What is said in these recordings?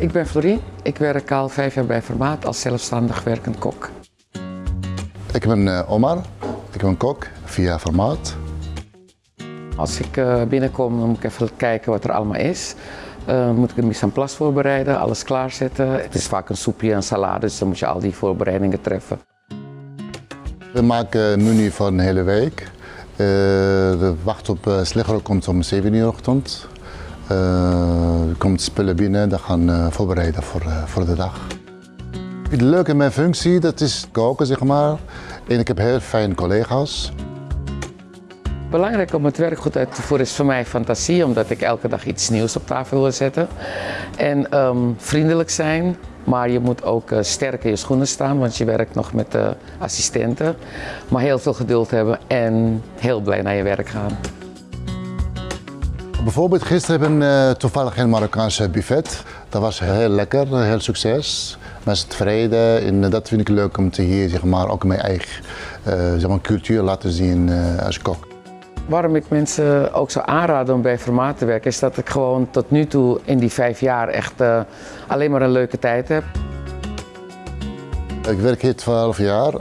Ik ben Florien. Ik werk al vijf jaar bij Formaat als zelfstandig werkend kok. Ik ben uh, Omar. Ik ben kok via Formaat. Als ik uh, binnenkom, dan moet ik even kijken wat er allemaal is. Uh, moet ik een mise en place voorbereiden, alles klaarzetten. Het is vaak een soepje en salade, dus dan moet je al die voorbereidingen treffen. We maken een menu voor een hele week. Uh, de wacht op uh, komt om 7 uur ochtend. Uh, komt spullen binnen, dat gaan uh, voorbereiden voor, uh, voor de dag. Het leuke in mijn functie, dat is koken zeg maar. En ik heb heel fijne collega's. Belangrijk om het werk goed uit te voeren is voor mij fantasie, omdat ik elke dag iets nieuws op tafel wil zetten. En um, vriendelijk zijn, maar je moet ook uh, sterk in je schoenen staan, want je werkt nog met uh, assistenten. Maar heel veel geduld hebben en heel blij naar je werk gaan. Bijvoorbeeld gisteren hebben we uh, toevallig een Marokkaanse buffet. Dat was heel lekker, heel succes. Mensen tevreden en dat vind ik leuk om te hier zeg maar, ook mijn eigen zeg maar, cultuur laten zien als kok. Waarom ik mensen ook zou aanraden om bij Formaat te werken, is dat ik gewoon tot nu toe in die vijf jaar echt uh, alleen maar een leuke tijd heb. Ik werk hier 12 jaar.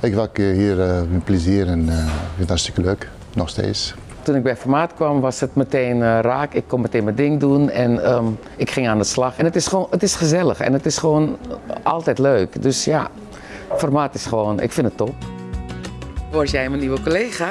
Ik werk hier uh, met plezier en uh, vind het hartstikke leuk, nog steeds. Toen ik bij Formaat kwam was het meteen uh, raak. Ik kon meteen mijn ding doen en um, ik ging aan de slag. En het is gewoon, het is gezellig en het is gewoon altijd leuk. Dus ja, Formaat is gewoon, ik vind het top. Word jij mijn nieuwe collega?